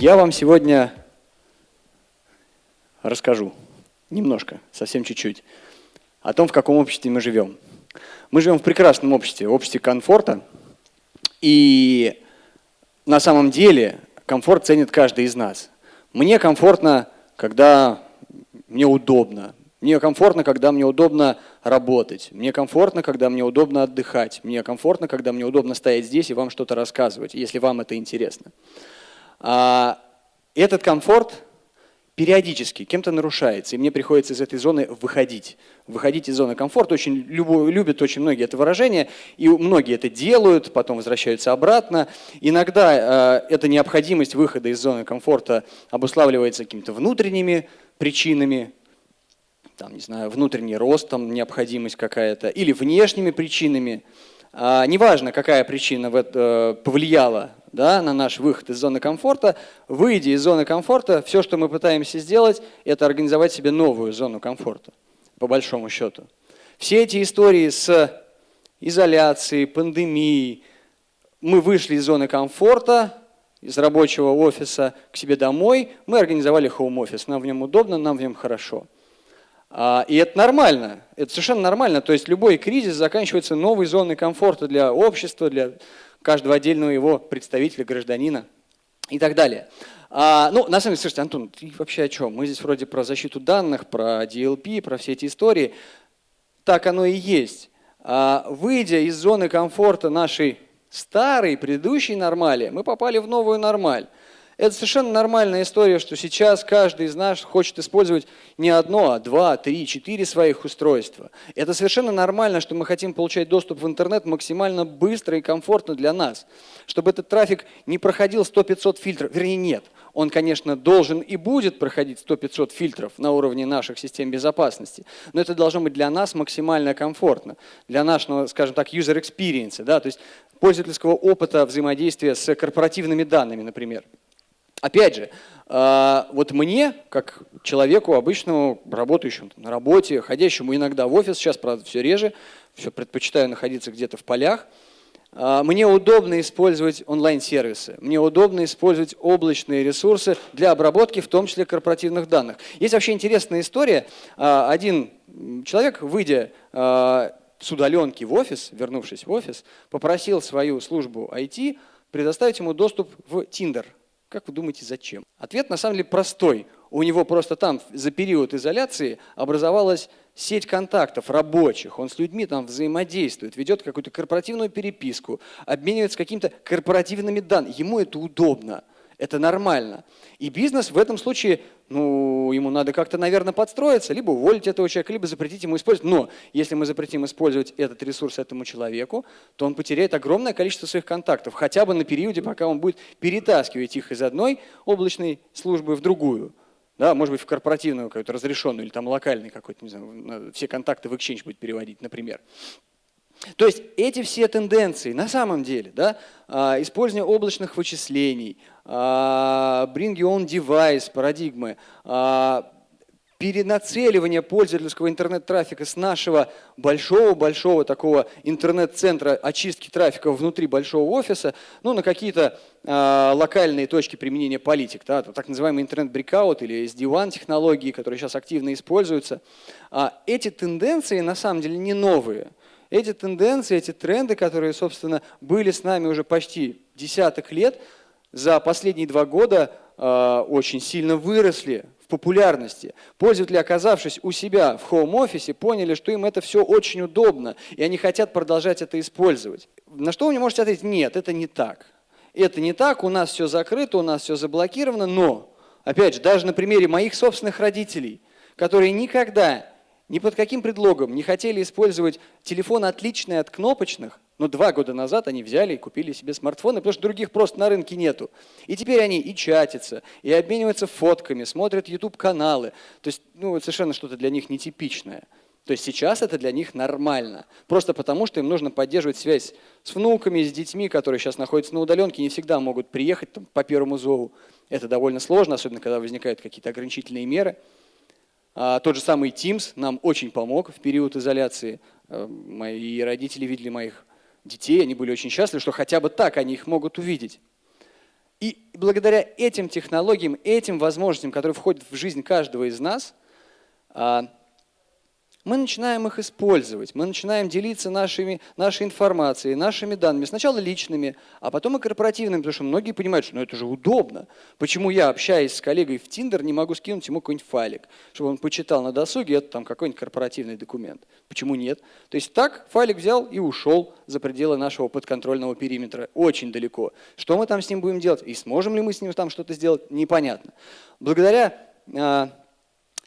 Я вам сегодня расскажу немножко, совсем чуть-чуть, о том, в каком обществе мы живем. Мы живем в прекрасном обществе, обществе комфорта, и на самом деле комфорт ценит каждый из нас. Мне комфортно, когда мне удобно. Мне комфортно, когда мне удобно работать. Мне комфортно, когда мне удобно отдыхать. Мне комфортно, когда мне удобно стоять здесь и вам что-то рассказывать, если вам это интересно. А этот комфорт периодически кем-то нарушается, и мне приходится из этой зоны выходить. Выходить из зоны комфорта. Очень любят очень многие это выражение, и многие это делают, потом возвращаются обратно. Иногда э, эта необходимость выхода из зоны комфорта обуславливается какими-то внутренними причинами, там, не знаю, внутренний рост, там, необходимость какая-то, или внешними причинами. А, неважно, какая причина э, повлияла да, на наш выход из зоны комфорта, выйдя из зоны комфорта, все, что мы пытаемся сделать, это организовать себе новую зону комфорта, по большому счету. Все эти истории с изоляцией, пандемией, мы вышли из зоны комфорта, из рабочего офиса к себе домой, мы организовали хоум-офис, нам в нем удобно, нам в нем хорошо. А, и это нормально, это совершенно нормально. То есть любой кризис заканчивается новой зоной комфорта для общества, для каждого отдельного его представителя, гражданина и так далее. А, ну, на самом деле, слушайте, Антон, ты вообще о чем? Мы здесь вроде про защиту данных, про DLP, про все эти истории. Так оно и есть. А, выйдя из зоны комфорта нашей старой, предыдущей нормали, мы попали в новую нормаль. Это совершенно нормальная история, что сейчас каждый из нас хочет использовать не одно, а два, три, четыре своих устройства. Это совершенно нормально, что мы хотим получать доступ в интернет максимально быстро и комфортно для нас. Чтобы этот трафик не проходил 100-500 фильтров, вернее нет, он, конечно, должен и будет проходить 100-500 фильтров на уровне наших систем безопасности, но это должно быть для нас максимально комфортно, для нашего, скажем так, user experience, да, то есть пользовательского опыта взаимодействия с корпоративными данными, например. Опять же, а, вот мне, как человеку обычному, работающему на работе, ходящему иногда в офис, сейчас, правда, все реже, все предпочитаю находиться где-то в полях, а, мне удобно использовать онлайн-сервисы, мне удобно использовать облачные ресурсы для обработки, в том числе корпоративных данных. Есть вообще интересная история. А, один человек, выйдя с удаленки в офис, вернувшись в офис, попросил свою службу IT предоставить ему доступ в Tinder – как вы думаете, зачем? Ответ на самом деле простой. У него просто там за период изоляции образовалась сеть контактов рабочих, он с людьми там взаимодействует, ведет какую-то корпоративную переписку, обменивается какими-то корпоративными данными. Ему это удобно. Это нормально. И бизнес в этом случае, ну, ему надо как-то, наверное, подстроиться, либо уволить этого человека, либо запретить ему использовать. Но если мы запретим использовать этот ресурс этому человеку, то он потеряет огромное количество своих контактов, хотя бы на периоде, пока он будет перетаскивать их из одной облачной службы в другую. Да, может быть, в корпоративную какую-то разрешенную или там локальный какой-то, не знаю, все контакты в Exchange будет переводить, например. То есть эти все тенденции на самом деле, да, а, использование облачных вычислений, bring your own device, парадигмы, а, перенацеливание пользовательского интернет-трафика с нашего большого-большого такого интернет-центра очистки трафика внутри большого офиса ну, на какие-то э, локальные точки применения политик, да, так называемый интернет-брикаут или SD-WAN технологии, которые сейчас активно используются. А эти тенденции на самом деле не новые. Эти тенденции, эти тренды, которые, собственно, были с нами уже почти десяток лет, за последние два года э, очень сильно выросли в популярности. Пользователи, оказавшись у себя в хоум-офисе, поняли, что им это все очень удобно, и они хотят продолжать это использовать. На что вы мне можете ответить? Нет, это не так. Это не так, у нас все закрыто, у нас все заблокировано, но, опять же, даже на примере моих собственных родителей, которые никогда ни под каким предлогом не хотели использовать телефон отличный от кнопочных, но два года назад они взяли и купили себе смартфоны, потому что других просто на рынке нету. И теперь они и чатятся, и обмениваются фотками, смотрят YouTube-каналы. То есть ну, совершенно что-то для них нетипичное. То есть сейчас это для них нормально. Просто потому, что им нужно поддерживать связь с внуками, с детьми, которые сейчас находятся на удаленке, не всегда могут приехать там, по первому зову. Это довольно сложно, особенно когда возникают какие-то ограничительные меры. А, тот же самый Teams нам очень помог в период изоляции. А, мои родители видели моих детей, они были очень счастливы, что хотя бы так они их могут увидеть. И благодаря этим технологиям, этим возможностям, которые входят в жизнь каждого из нас, а, мы начинаем их использовать, мы начинаем делиться нашими, нашей информацией, нашими данными, сначала личными, а потом и корпоративными, потому что многие понимают, что ну, это же удобно. Почему я, общаясь с коллегой в Тиндер, не могу скинуть ему какой-нибудь файлик, чтобы он почитал на досуге, это там какой-нибудь корпоративный документ. Почему нет? То есть так файлик взял и ушел за пределы нашего подконтрольного периметра, очень далеко. Что мы там с ним будем делать? И сможем ли мы с ним там что-то сделать? Непонятно. Благодаря а,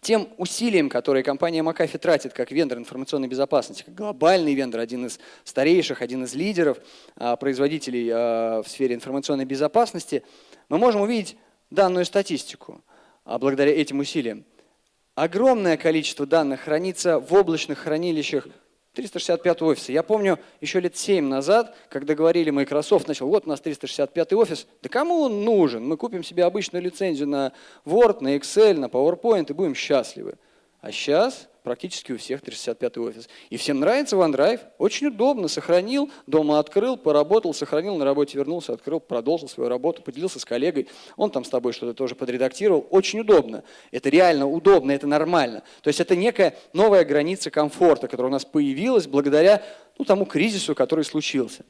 тем усилиям, которые компания McAfee тратит как вендор информационной безопасности, как глобальный вендор, один из старейших, один из лидеров а, производителей а, в сфере информационной безопасности, мы можем увидеть данную статистику а, благодаря этим усилиям. Огромное количество данных хранится в облачных хранилищах 365 офиса. Я помню еще лет 7 назад, когда говорили Microsoft, начал, вот у нас 365 офис, да кому он нужен? Мы купим себе обычную лицензию на Word, на Excel, на PowerPoint и будем счастливы. А сейчас практически у всех 365 офис. И всем нравится OneDrive, очень удобно, сохранил, дома открыл, поработал, сохранил, на работе вернулся, открыл, продолжил свою работу, поделился с коллегой, он там с тобой что-то тоже подредактировал, очень удобно. Это реально удобно, это нормально. То есть это некая новая граница комфорта, которая у нас появилась благодаря ну, тому кризису, который случился.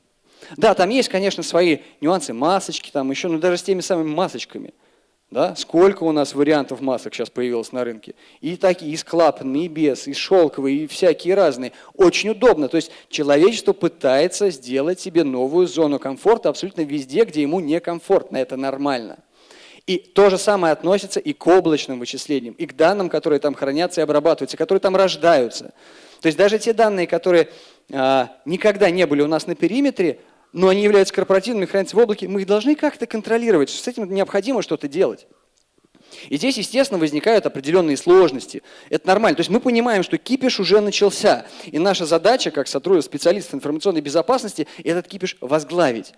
Да, там есть, конечно, свои нюансы, масочки там еще, но даже с теми самыми масочками – да? Сколько у нас вариантов масок сейчас появилось на рынке. И такие, и склапанные, и без, и шелковые, и всякие разные. Очень удобно. То есть человечество пытается сделать себе новую зону комфорта абсолютно везде, где ему некомфортно. Это нормально. И то же самое относится и к облачным вычислениям, и к данным, которые там хранятся и обрабатываются, которые там рождаются. То есть даже те данные, которые а, никогда не были у нас на периметре, но они являются корпоративными, хранятся в облаке, мы их должны как-то контролировать, с этим необходимо что-то делать. И здесь, естественно, возникают определенные сложности. Это нормально. То есть мы понимаем, что кипиш уже начался. И наша задача, как сотрудник специалистов информационной безопасности, этот кипиш возглавить.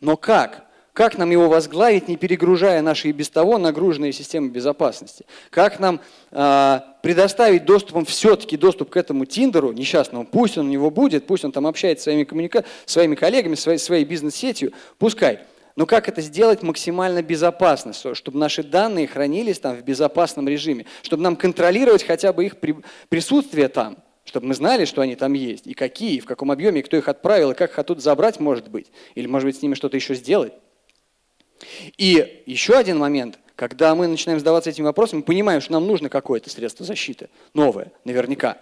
Но как? Как нам его возглавить, не перегружая наши и без того нагруженные системы безопасности? Как нам э, предоставить доступом, все-таки доступ к этому Тиндеру несчастному, пусть он у него будет, пусть он там общается своими, коммуника... своими коллегами, своей, своей бизнес-сетью, пускай. Но как это сделать максимально безопасно, чтобы наши данные хранились там в безопасном режиме, чтобы нам контролировать хотя бы их присутствие там, чтобы мы знали, что они там есть, и какие, и в каком объеме, и кто их отправил, и как их оттуда забрать, может быть, или, может быть, с ними что-то еще сделать. И еще один момент, когда мы начинаем задаваться этим вопросом, мы понимаем, что нам нужно какое-то средство защиты, новое, наверняка.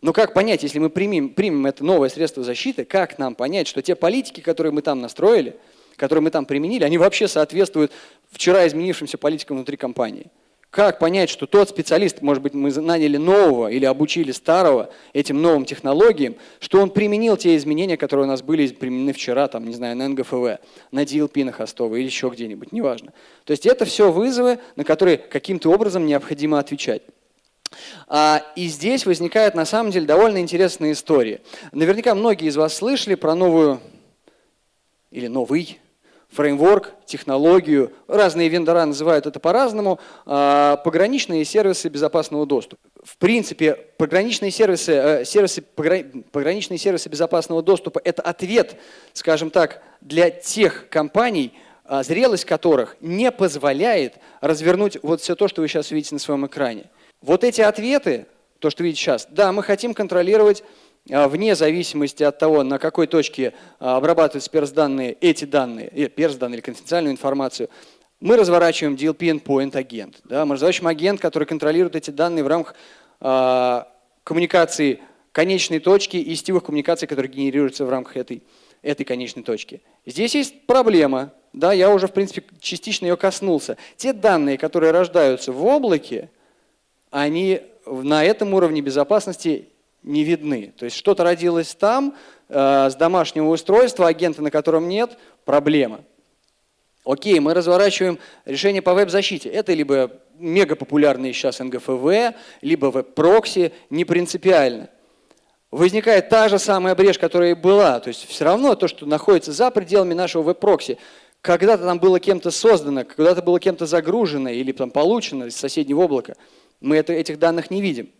Но как понять, если мы примем, примем это новое средство защиты, как нам понять, что те политики, которые мы там настроили, которые мы там применили, они вообще соответствуют вчера изменившимся политикам внутри компании? Как понять, что тот специалист, может быть, мы наняли нового или обучили старого этим новым технологиям, что он применил те изменения, которые у нас были применены вчера, там, не знаю, на НГФВ, на DLP на Хостово или еще где-нибудь, неважно. То есть это все вызовы, на которые каким-то образом необходимо отвечать. А, и здесь возникает на самом деле довольно интересная история. Наверняка многие из вас слышали про новую или новый фреймворк, технологию, разные вендора называют это по-разному, а, пограничные сервисы безопасного доступа. В принципе, пограничные сервисы, э, сервисы, пограничные сервисы безопасного доступа – это ответ, скажем так, для тех компаний, а, зрелость которых не позволяет развернуть вот все то, что вы сейчас видите на своем экране. Вот эти ответы, то, что видите сейчас, да, мы хотим контролировать вне зависимости от того, на какой точке а, обрабатываются перс-данные, эти данные, э, перс-данные или конфиденциальную информацию, мы разворачиваем DLP Endpoint агент. Да, мы разворачиваем агент, который контролирует эти данные в рамках э, коммуникации конечной точки и сетевых коммуникаций, которые генерируются в рамках этой, этой конечной точки. Здесь есть проблема, да, я уже в принципе частично ее коснулся. Те данные, которые рождаются в облаке, они на этом уровне безопасности не видны. То есть что-то родилось там, э, с домашнего устройства, агента на котором нет, проблема. Окей, мы разворачиваем решение по веб-защите. Это либо мега популярные сейчас NGFW, либо веб-прокси, не принципиально. Возникает та же самая брешь, которая и была. То есть все равно то, что находится за пределами нашего веб-прокси, когда-то там было кем-то создано, когда-то было кем-то загружено или там получено из соседнего облака, мы это, этих данных не видим.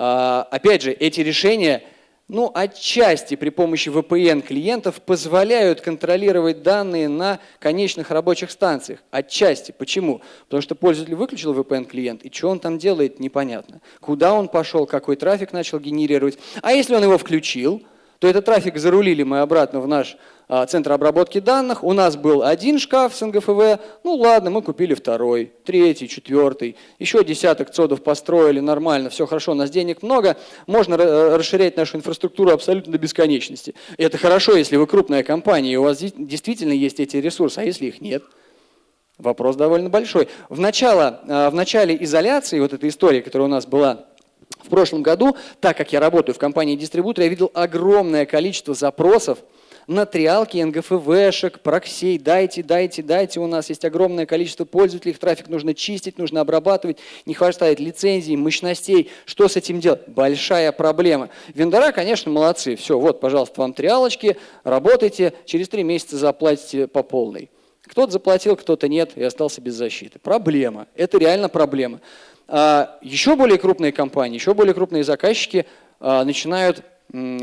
А, опять же, эти решения ну, отчасти при помощи VPN клиентов позволяют контролировать данные на конечных рабочих станциях. Отчасти. Почему? Потому что пользователь выключил VPN клиент, и что он там делает, непонятно. Куда он пошел, какой трафик начал генерировать. А если он его включил, то этот трафик зарулили мы обратно в наш а, центр обработки данных. У нас был один шкаф с НГФВ, ну ладно, мы купили второй, третий, четвертый, еще десяток цодов построили, нормально, все хорошо, у нас денег много, можно расширять нашу инфраструктуру абсолютно до бесконечности. И это хорошо, если вы крупная компания, и у вас действительно есть эти ресурсы, а если их нет? Вопрос довольно большой. В начало, а, в начале изоляции, вот эта история, которая у нас была в прошлом году, так как я работаю в компании дистрибутора, я видел огромное количество запросов на триалки, НГФВшек, проксей, дайте, дайте, дайте, у нас есть огромное количество пользователей, их трафик нужно чистить, нужно обрабатывать, не хватает лицензий, мощностей, что с этим делать? Большая проблема. Вендора, конечно, молодцы, все, вот, пожалуйста, вам триалочки, работайте, через три месяца заплатите по полной. Кто-то заплатил, кто-то нет и остался без защиты. Проблема, это реально проблема. А еще более крупные компании, еще более крупные заказчики а, начинают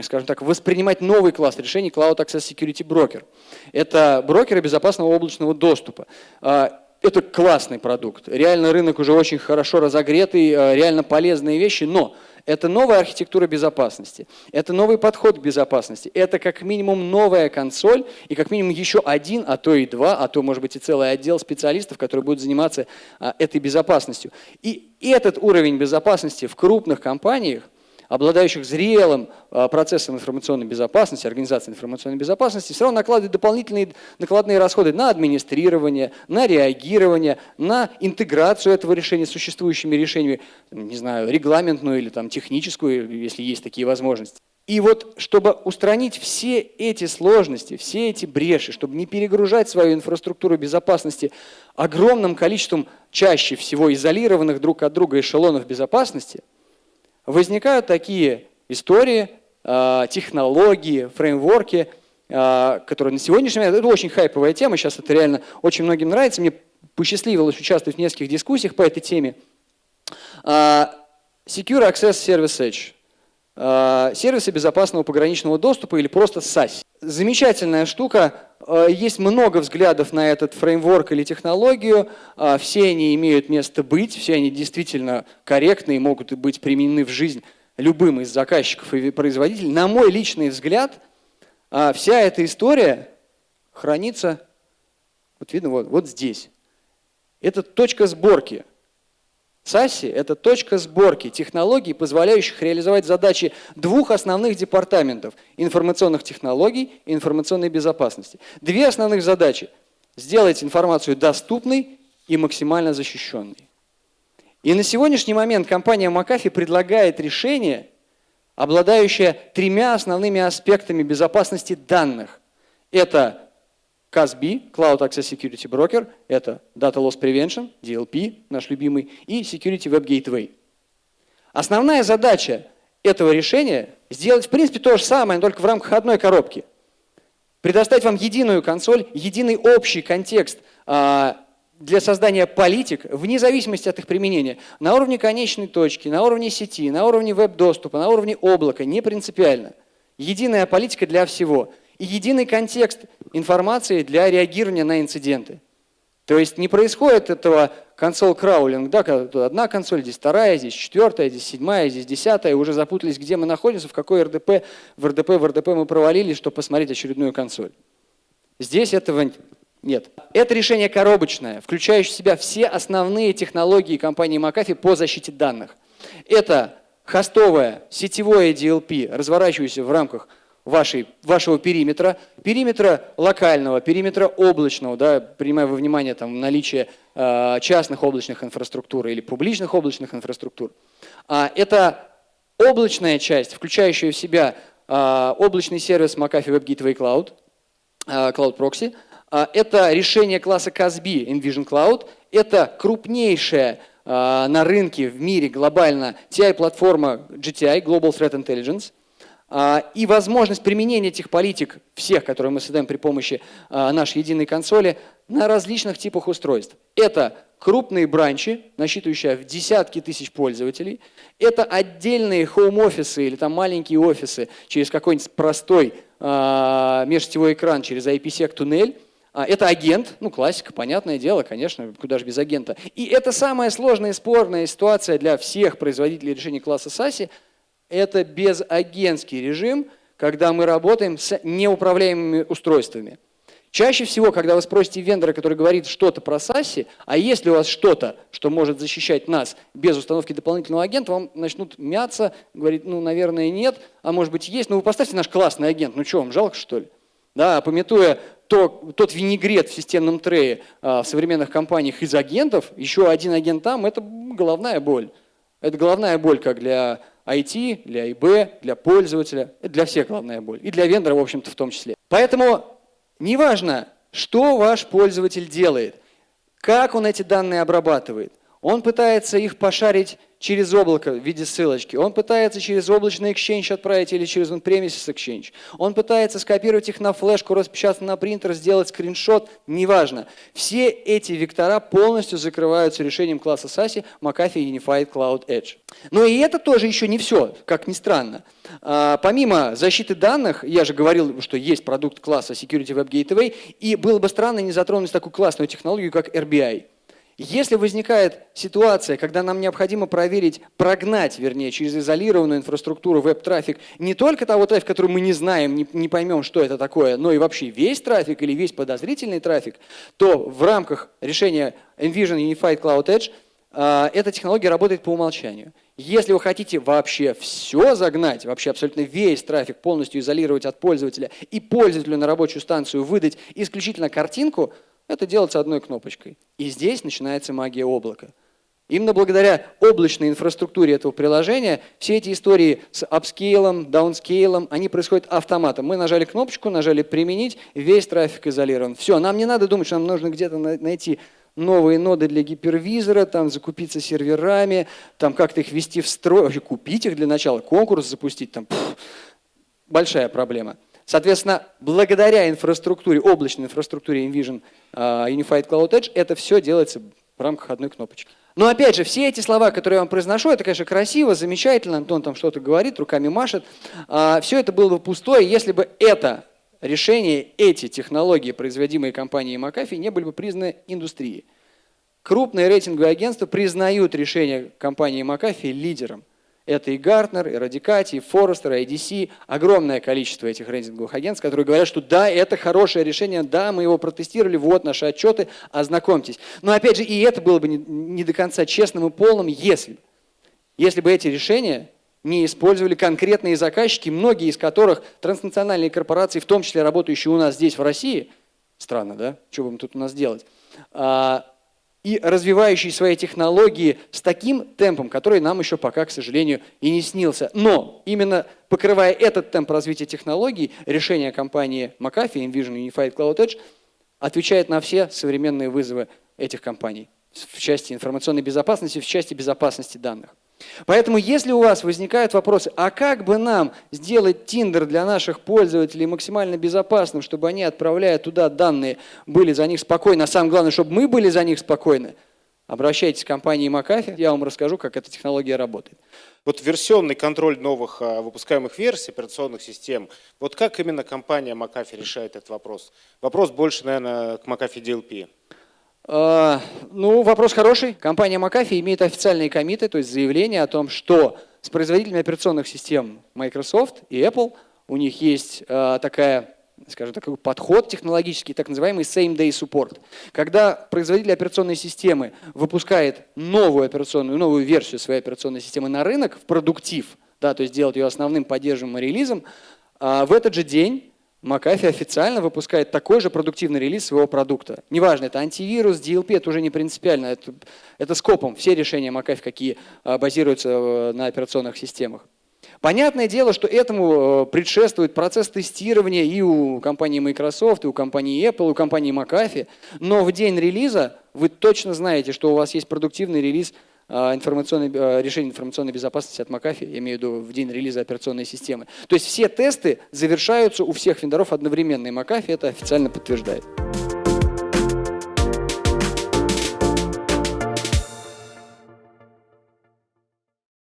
скажем так, воспринимать новый класс решений Cloud Access Security Broker. Это брокеры безопасного облачного доступа. А, это классный продукт. Реально рынок уже очень хорошо разогретый, реально полезные вещи, но это новая архитектура безопасности, это новый подход к безопасности, это как минимум новая консоль и как минимум еще один, а то и два, а то может быть и целый отдел специалистов, которые будут заниматься а, этой безопасностью. И этот уровень безопасности в крупных компаниях обладающих зрелым а, процессом информационной безопасности, организации информационной безопасности, все равно накладывают дополнительные накладные расходы на администрирование, на реагирование, на интеграцию этого решения с существующими решениями, не знаю, регламентную или там, техническую, если есть такие возможности. И вот, чтобы устранить все эти сложности, все эти бреши, чтобы не перегружать свою инфраструктуру безопасности огромным количеством чаще всего изолированных друг от друга эшелонов безопасности – возникают такие истории, а, технологии, фреймворки, а, которые на сегодняшний момент, это очень хайповая тема, сейчас это реально очень многим нравится, мне посчастливилось участвовать в нескольких дискуссиях по этой теме. А, Secure Access Service Edge. Сервисы безопасного пограничного доступа или просто SASI. Замечательная штука, есть много взглядов на этот фреймворк или технологию, все они имеют место быть, все они действительно корректны и могут быть применены в жизнь любым из заказчиков и производителей. На мой личный взгляд, вся эта история хранится, вот видно, вот, вот здесь. Это точка сборки – САСИ – это точка сборки технологий, позволяющих реализовать задачи двух основных департаментов – информационных технологий и информационной безопасности. Две основных задачи – сделать информацию доступной и максимально защищенной. И на сегодняшний момент компания McAfee предлагает решение, обладающее тремя основными аспектами безопасности данных. Это CASB, Cloud Access Security Broker, это Data Loss Prevention, DLP, наш любимый, и Security Web Gateway. Основная задача этого решения сделать в принципе то же самое, только в рамках одной коробки. Предоставить вам единую консоль, единый общий контекст а, для создания политик, вне зависимости от их применения, на уровне конечной точки, на уровне сети, на уровне веб-доступа, на уровне облака, не принципиально. Единая политика для всего – и единый контекст информации для реагирования на инциденты. То есть не происходит этого консоль краулинг, да, когда одна консоль, здесь вторая, здесь четвертая, здесь седьмая, здесь десятая, уже запутались, где мы находимся, в какой РДП, в РДП, в РДП мы провалились, чтобы посмотреть очередную консоль. Здесь этого нет. Это решение коробочное, включающее в себя все основные технологии компании McAfee по защите данных. Это хостовое сетевое DLP, разворачивающееся в рамках вашей, вашего периметра, периметра локального, периметра облачного, да, принимая во внимание там, наличие э, частных облачных инфраструктур или публичных облачных инфраструктур. А, это облачная часть, включающая в себя э, облачный сервис McAfee Web Gateway Cloud, э, Cloud Proxy. Э, это решение класса CASB Envision Cloud. Это крупнейшая э, на рынке в мире глобально TI-платформа GTI, Global Threat Intelligence – а, и возможность применения этих политик, всех, которые мы создаем при помощи а, нашей единой консоли, на различных типах устройств. Это крупные бранчи, насчитывающие в десятки тысяч пользователей. Это отдельные хоум-офисы или там маленькие офисы через какой-нибудь простой э, межсетевой экран, через IPsec-туннель. А, это агент, ну классика, понятное дело, конечно, куда же без агента. И это самая сложная и спорная ситуация для всех производителей решений класса SASE. Это безагентский режим, когда мы работаем с неуправляемыми устройствами. Чаще всего, когда вы спросите вендора, который говорит что-то про SASE, а если у вас что-то, что может защищать нас без установки дополнительного агента, вам начнут мяться, говорить, ну, наверное, нет, а может быть есть, ну, вы поставьте наш классный агент, ну, что, вам жалко, что ли? Да, пометуя то, тот винегрет в системном трее а, в современных компаниях из агентов, еще один агент там, это головная боль. Это головная боль как для IT, для ИБ, для пользователя, для всех головная боль. И для вендора, в общем-то, в том числе. Поэтому неважно, что ваш пользователь делает, как он эти данные обрабатывает, он пытается их пошарить через облако в виде ссылочки. Он пытается через облачный Exchange отправить или через on-premises Exchange. Он пытается скопировать их на флешку, распечатать на принтер, сделать скриншот, неважно. Все эти вектора полностью закрываются решением класса SASE McAfee Unified Cloud Edge. Но и это тоже еще не все, как ни странно. А, помимо защиты данных, я же говорил, что есть продукт класса Security Web Gateway, и было бы странно не затронуть такую классную технологию, как RBI. Если возникает ситуация, когда нам необходимо проверить, прогнать, вернее, через изолированную инфраструктуру веб-трафик не только того трафика, который мы не знаем, не, не поймем, что это такое, но и вообще весь трафик или весь подозрительный трафик, то в рамках решения Envision Unified Cloud Edge э, эта технология работает по умолчанию. Если вы хотите вообще все загнать, вообще абсолютно весь трафик полностью изолировать от пользователя и пользователю на рабочую станцию выдать исключительно картинку – это делается одной кнопочкой. И здесь начинается магия облака. Именно благодаря облачной инфраструктуре этого приложения все эти истории с апскейлом, даунскейлом, они происходят автоматом. Мы нажали кнопочку, нажали «Применить», весь трафик изолирован. Все, нам не надо думать, что нам нужно где-то найти новые ноды для гипервизора, там закупиться серверами, там как-то их ввести в строй, вообще купить их для начала, конкурс запустить, там пфф, большая проблема. Соответственно, благодаря инфраструктуре, облачной инфраструктуре Envision uh, Unified Cloud Edge, это все делается в рамках одной кнопочки. Но опять же, все эти слова, которые я вам произношу, это, конечно, красиво, замечательно, Антон там что-то говорит, руками машет. Uh, все это было бы пустое, если бы это решение, эти технологии, производимые компанией McAfee, не были бы признаны индустрией. Крупные рейтинговые агентства признают решение компании McAfee лидером – это и Гартнер, и Радикати, и Форестер, и IDC, огромное количество этих рейтинговых агентств, которые говорят, что да, это хорошее решение, да, мы его протестировали, вот наши отчеты, ознакомьтесь. Но опять же, и это было бы не, не до конца честным и полным, если, если бы эти решения не использовали конкретные заказчики, многие из которых транснациональные корпорации, в том числе работающие у нас здесь в России, странно, да, что будем тут у нас делать, а, и развивающий свои технологии с таким темпом, который нам еще пока, к сожалению, и не снился. Но именно покрывая этот темп развития технологий, решение компании McAfee, Envision Unified Cloud Edge, отвечает на все современные вызовы этих компаний в части информационной безопасности, в части безопасности данных. Поэтому, если у вас возникают вопросы, а как бы нам сделать Tinder для наших пользователей максимально безопасным, чтобы они, отправляя туда данные, были за них спокойны, а самое главное, чтобы мы были за них спокойны, обращайтесь к компании McAfee, я вам расскажу, как эта технология работает. Вот версионный контроль новых а, выпускаемых версий операционных систем, вот как именно компания McAfee решает этот вопрос? Вопрос больше, наверное, к McAfee DLP. А, ну, вопрос хороший. Компания McAfee имеет официальные комиты, то есть заявление о том, что с производителями операционных систем Microsoft и Apple у них есть а, такая скажем такой подход технологический, так называемый same-day support. Когда производитель операционной системы выпускает новую операционную, новую версию своей операционной системы на рынок, в продуктив, да, то есть делает ее основным поддерживаемым релизом, а, в этот же день McAfee официально выпускает такой же продуктивный релиз своего продукта. Неважно, это антивирус, DLP, это уже не принципиально, это, это скопом. Все решения McAfee, какие а, базируются э, на операционных системах. Понятное дело, что этому э, предшествует процесс тестирования и у компании Microsoft, и у компании Apple, и у компании McAfee, но в день релиза вы точно знаете, что у вас есть продуктивный релиз информационной, а, решение информационной безопасности от McAfee, я имею в виду в день релиза операционной системы. То есть все тесты завершаются у всех вендоров одновременно, и McAfee это официально подтверждает.